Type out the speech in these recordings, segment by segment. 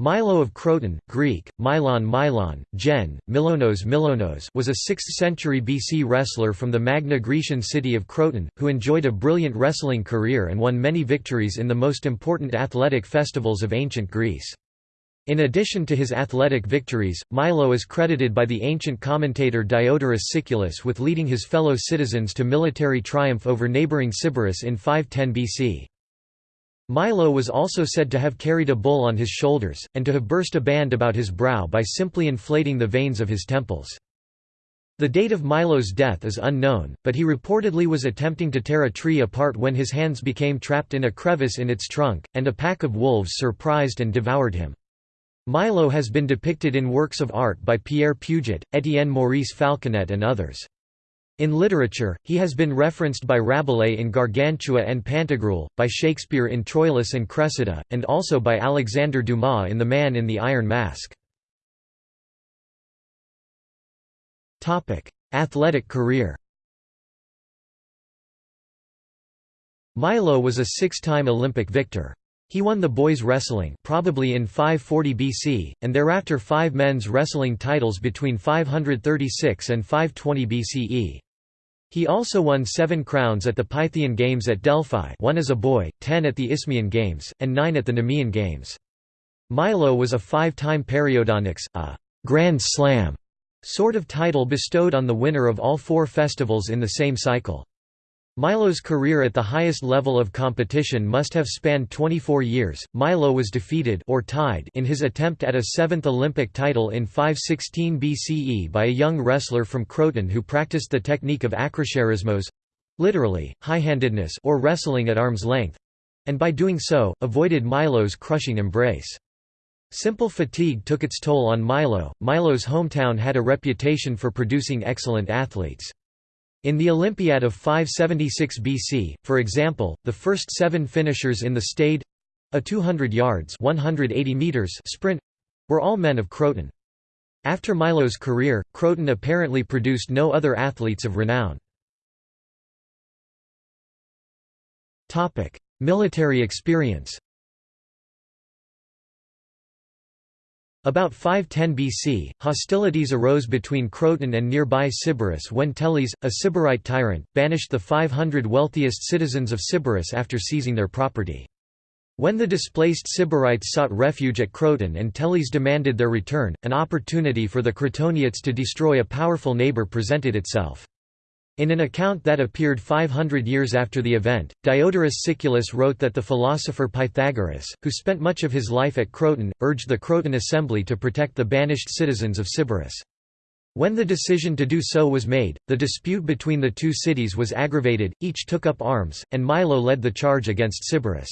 Milo of Croton, Greek, Milon Milon, Gen, Milonos Milonos was a 6th century BC wrestler from the Magna Grecian city of Croton, who enjoyed a brilliant wrestling career and won many victories in the most important athletic festivals of ancient Greece. In addition to his athletic victories, Milo is credited by the ancient commentator Diodorus Siculus with leading his fellow citizens to military triumph over neighbouring Sybaris in 510 BC. Milo was also said to have carried a bull on his shoulders, and to have burst a band about his brow by simply inflating the veins of his temples. The date of Milo's death is unknown, but he reportedly was attempting to tear a tree apart when his hands became trapped in a crevice in its trunk, and a pack of wolves surprised and devoured him. Milo has been depicted in works of art by Pierre Puget, Étienne Maurice Falconet and others. In literature, he has been referenced by Rabelais in Gargantua and Pantagruel, by Shakespeare in Troilus and Cressida, and also by Alexander Dumas in The Man in the Iron Mask. Athletic career Milo was a six-time Olympic victor. He won the boys' wrestling probably in 540 BC, and thereafter five men's wrestling titles between 536 and 520 BCE. He also won seven crowns at the Pythian Games at Delphi one as a boy, ten at the Isthmian Games, and nine at the Nemean Games. Milo was a five-time periodonikes, a «Grand Slam» sort of title bestowed on the winner of all four festivals in the same cycle. Milo's career at the highest level of competition must have spanned 24 years. Milo was defeated or tied in his attempt at a seventh Olympic title in 516 BCE by a young wrestler from Croton who practiced the technique of akrocheirismos, literally high-handedness or wrestling at arm's length, and by doing so avoided Milo's crushing embrace. Simple fatigue took its toll on Milo. Milo's hometown had a reputation for producing excellent athletes. In the Olympiad of 576 BC, for example, the first seven finishers in the stade—a 200 yards 180 meters sprint—were all men of Croton. After Milo's career, Croton apparently produced no other athletes of renown. Military experience About 510 BC, hostilities arose between Croton and nearby Sybaris when Telys, a Sybarite tyrant, banished the 500 wealthiest citizens of Sybaris after seizing their property. When the displaced Sybarites sought refuge at Croton and Telys demanded their return, an opportunity for the Crotoniates to destroy a powerful neighbour presented itself. In an account that appeared 500 years after the event, Diodorus Siculus wrote that the philosopher Pythagoras, who spent much of his life at Croton, urged the Croton assembly to protect the banished citizens of Sybaris. When the decision to do so was made, the dispute between the two cities was aggravated, each took up arms, and Milo led the charge against Sybaris.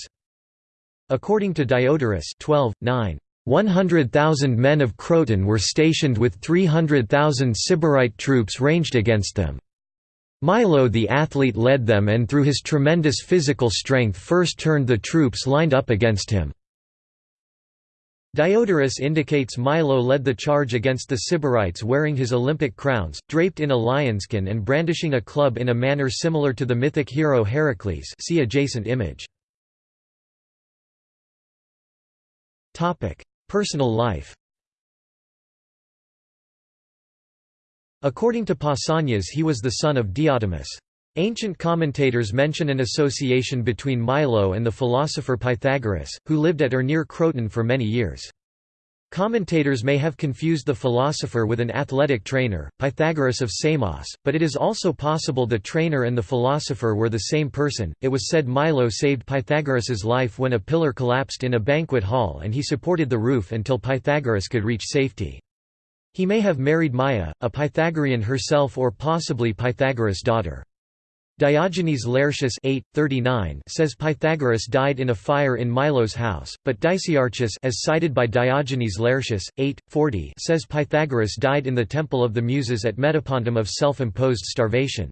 According to Diodorus 12, 9, 100,000 men of Croton were stationed with 300,000 Sybarite troops ranged against them. Milo the athlete led them and through his tremendous physical strength first turned the troops lined up against him. Diodorus indicates Milo led the charge against the Sybarites wearing his Olympic crowns, draped in a lionskin and brandishing a club in a manner similar to the mythic hero Heracles see adjacent image. Personal life According to Pausanias he was the son of Diotimus. Ancient commentators mention an association between Milo and the philosopher Pythagoras, who lived at or near Croton for many years. Commentators may have confused the philosopher with an athletic trainer, Pythagoras of Samos, but it is also possible the trainer and the philosopher were the same person. It was said Milo saved Pythagoras's life when a pillar collapsed in a banquet hall and he supported the roof until Pythagoras could reach safety. He may have married Maia, a Pythagorean herself or possibly Pythagoras' daughter. Diogenes Laertius 8, 39 says Pythagoras died in a fire in Milo's house, but Dicaearchus as cited by Diogenes Laertius, 8, 40 says Pythagoras died in the temple of the Muses at Metapontum of self-imposed starvation.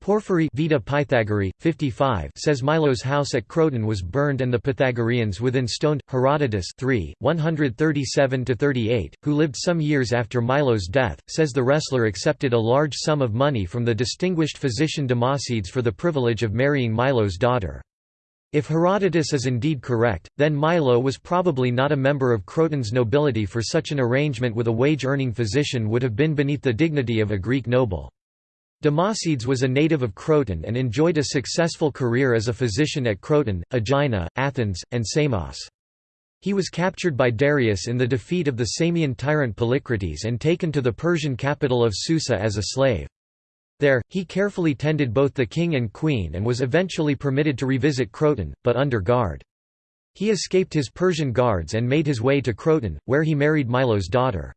Porphyry Vita Pythagorae, 55 says Milo's house at Croton was burned and the Pythagoreans within stoned. Herodotus 3, 137–38, who lived some years after Milo's death, says the wrestler accepted a large sum of money from the distinguished physician Democedes for the privilege of marrying Milo's daughter. If Herodotus is indeed correct, then Milo was probably not a member of Croton's nobility for such an arrangement with a wage-earning physician would have been beneath the dignity of a Greek noble. Democedes was a native of Croton and enjoyed a successful career as a physician at Croton, Aegina, Athens, and Samos. He was captured by Darius in the defeat of the Samian tyrant Polycrates and taken to the Persian capital of Susa as a slave. There, he carefully tended both the king and queen and was eventually permitted to revisit Croton, but under guard. He escaped his Persian guards and made his way to Croton, where he married Milo's daughter.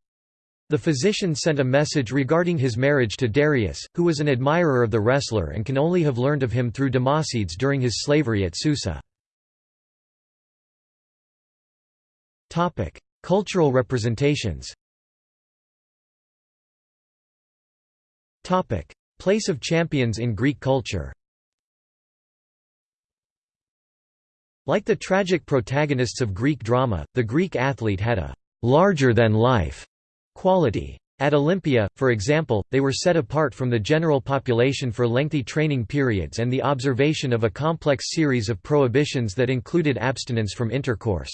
The physician sent a message regarding his marriage to Darius, who was an admirer of the wrestler and can only have learned of him through Democedes during his slavery at Susa. Cultural representations Place of champions in Greek culture Like the tragic protagonists of Greek drama, the Greek athlete had a «larger-than-life» quality. At Olympia, for example, they were set apart from the general population for lengthy training periods and the observation of a complex series of prohibitions that included abstinence from intercourse.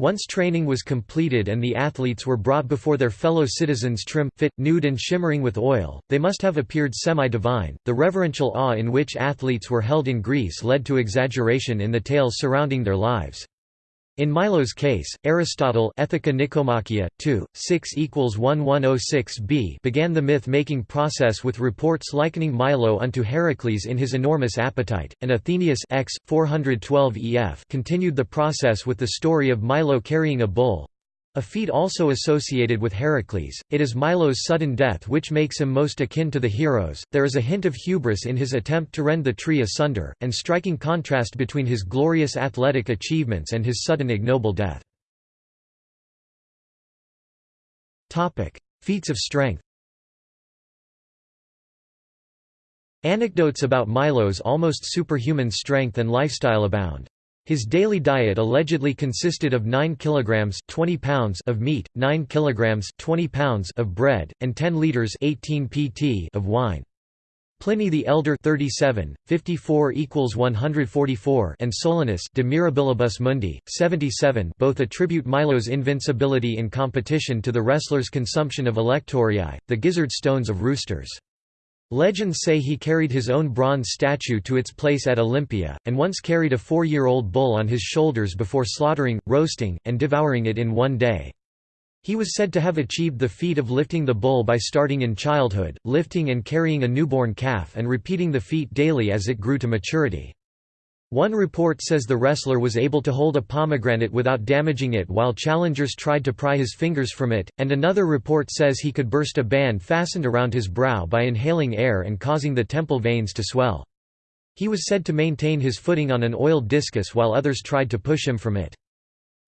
Once training was completed and the athletes were brought before their fellow citizens trim, fit, nude and shimmering with oil, they must have appeared semi-divine. The reverential awe in which athletes were held in Greece led to exaggeration in the tales surrounding their lives. In Milo's case, Aristotle Ethica Nicomachea, 2, 6 1106b began the myth-making process with reports likening Milo unto Heracles in his enormous appetite, and Athenaeus X, 412 ef continued the process with the story of Milo carrying a bull, a feat also associated with Heracles, it is Milo's sudden death which makes him most akin to the heroes. There is a hint of hubris in his attempt to rend the tree asunder, and striking contrast between his glorious athletic achievements and his sudden ignoble death. Topic: Feats of strength. Anecdotes about Milo's almost superhuman strength and lifestyle abound. His daily diet allegedly consisted of 9 kilograms 20 pounds of meat, 9 kilograms 20 pounds of bread, and 10 liters 18 pt of wine. Pliny the Elder 37, 54 equals 144 and Solinus De Mirabilibus Mundi, 77 both attribute Milo's invincibility in competition to the wrestler's consumption of alectoriae, the gizzard stones of roosters. Legends say he carried his own bronze statue to its place at Olympia, and once carried a four-year-old bull on his shoulders before slaughtering, roasting, and devouring it in one day. He was said to have achieved the feat of lifting the bull by starting in childhood, lifting and carrying a newborn calf and repeating the feat daily as it grew to maturity. One report says the wrestler was able to hold a pomegranate without damaging it while challengers tried to pry his fingers from it, and another report says he could burst a band fastened around his brow by inhaling air and causing the temple veins to swell. He was said to maintain his footing on an oiled discus while others tried to push him from it.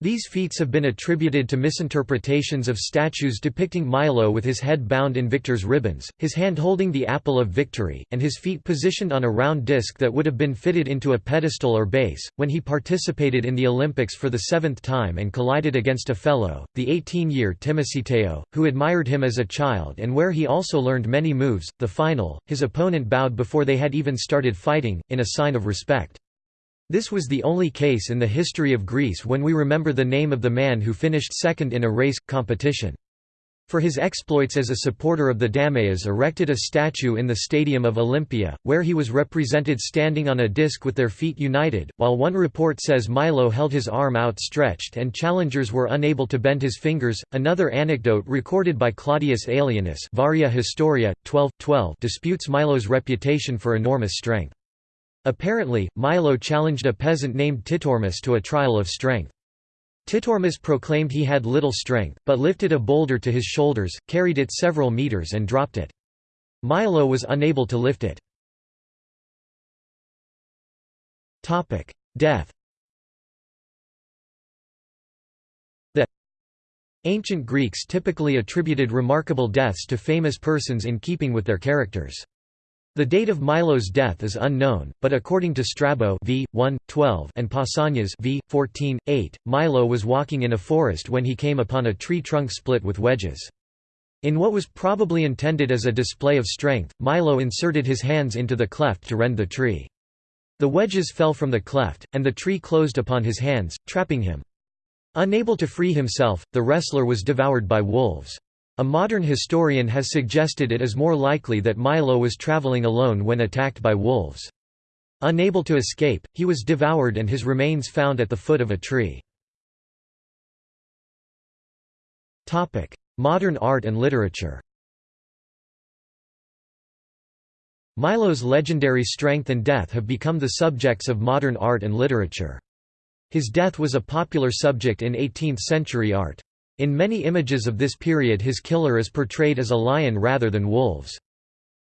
These feats have been attributed to misinterpretations of statues depicting Milo with his head bound in victor's ribbons, his hand holding the apple of victory, and his feet positioned on a round disc that would have been fitted into a pedestal or base. When he participated in the Olympics for the seventh time and collided against a fellow, the 18 year Timoceteo, who admired him as a child and where he also learned many moves, the final, his opponent bowed before they had even started fighting, in a sign of respect. This was the only case in the history of Greece when we remember the name of the man who finished second in a race, competition. For his exploits as a supporter of the Dameas erected a statue in the Stadium of Olympia, where he was represented standing on a disc with their feet united, while one report says Milo held his arm outstretched and challengers were unable to bend his fingers. Another anecdote recorded by Claudius Aelianus Varia Historia, 12, 12 disputes Milo's reputation for enormous strength. Apparently, Milo challenged a peasant named Titormus to a trial of strength. Titormus proclaimed he had little strength, but lifted a boulder to his shoulders, carried it several meters and dropped it. Milo was unable to lift it. Death The ancient Greeks typically attributed remarkable deaths to famous persons in keeping with their characters. The date of Milo's death is unknown, but according to Strabo v. 1, 12 and Pausanias v. 14, 8, Milo was walking in a forest when he came upon a tree trunk split with wedges. In what was probably intended as a display of strength, Milo inserted his hands into the cleft to rend the tree. The wedges fell from the cleft, and the tree closed upon his hands, trapping him. Unable to free himself, the wrestler was devoured by wolves. A modern historian has suggested it is more likely that Milo was traveling alone when attacked by wolves. Unable to escape, he was devoured and his remains found at the foot of a tree. Modern art and literature Milo's legendary strength and death have become the subjects of modern art and literature. His death was a popular subject in 18th-century art. In many images of this period his killer is portrayed as a lion rather than wolves.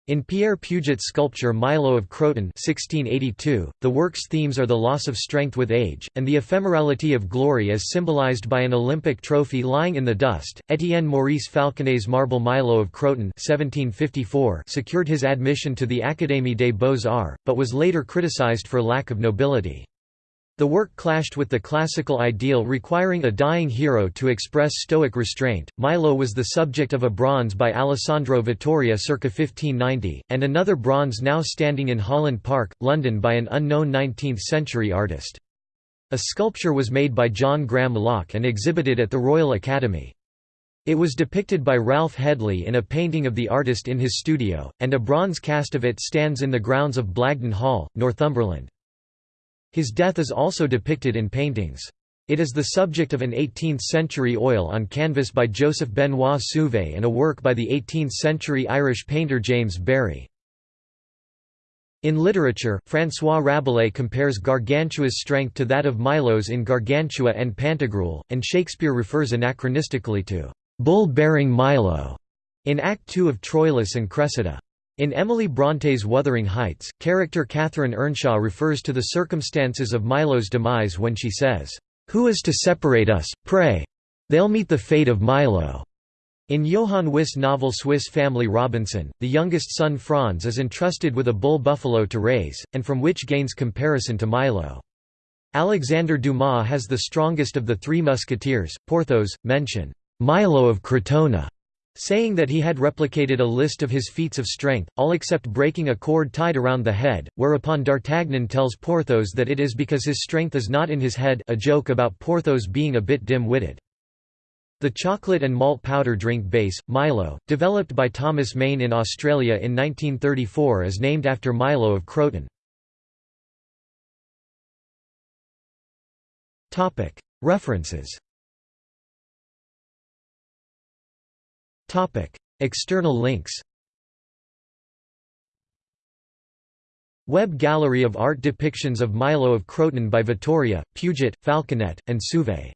In Pierre Puget's sculpture Milo of Croton 1682, the work's themes are the loss of strength with age, and the ephemerality of glory as symbolized by an Olympic trophy lying in the dust. Étienne Maurice Falconet's marble Milo of Croton 1754 secured his admission to the Académie des Beaux-Arts, but was later criticized for lack of nobility. The work clashed with the classical ideal requiring a dying hero to express stoic restraint. Milo was the subject of a bronze by Alessandro Vittoria circa 1590, and another bronze now standing in Holland Park, London by an unknown 19th-century artist. A sculpture was made by John Graham Lough and exhibited at the Royal Academy. It was depicted by Ralph Hedley in a painting of the artist in his studio, and a bronze cast of it stands in the grounds of Blagdon Hall, Northumberland. His death is also depicted in paintings. It is the subject of an 18th-century oil on canvas by Joseph Benoit Suvée and a work by the 18th-century Irish painter James Barry. In literature, François Rabelais compares Gargantua's strength to that of Milo's in Gargantua and Pantagruel, and Shakespeare refers anachronistically to bull-bearing Milo in Act II of Troilus and Cressida. In Emily Bronte's Wuthering Heights, character Catherine Earnshaw refers to the circumstances of Milo's demise when she says, "'Who is to separate us, pray? They'll meet the fate of Milo." In Johann Wyss' novel Swiss Family Robinson, the youngest son Franz is entrusted with a bull buffalo to raise, and from which gains comparison to Milo. Alexander Dumas has the strongest of the three musketeers, Porthos, mention, "'Milo of Crotona' saying that he had replicated a list of his feats of strength, all except breaking a cord tied around the head, whereupon D'Artagnan tells Porthos that it is because his strength is not in his head a joke about Porthos being a bit dim-witted. The chocolate and malt powder drink base, Milo, developed by Thomas Mayne in Australia in 1934 is named after Milo of Croton. References External links Web gallery of art depictions of Milo of Croton by Vittoria, Puget, Falconet, and Suvée